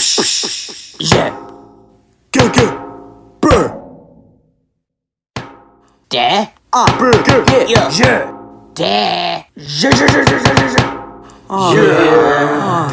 Yeah, go go, Brr. De. ah, Brr. Go! Yeah. yeah, De. Yeah! Yeah! Yeah! Yeah! Yeah! Yeah! Ah,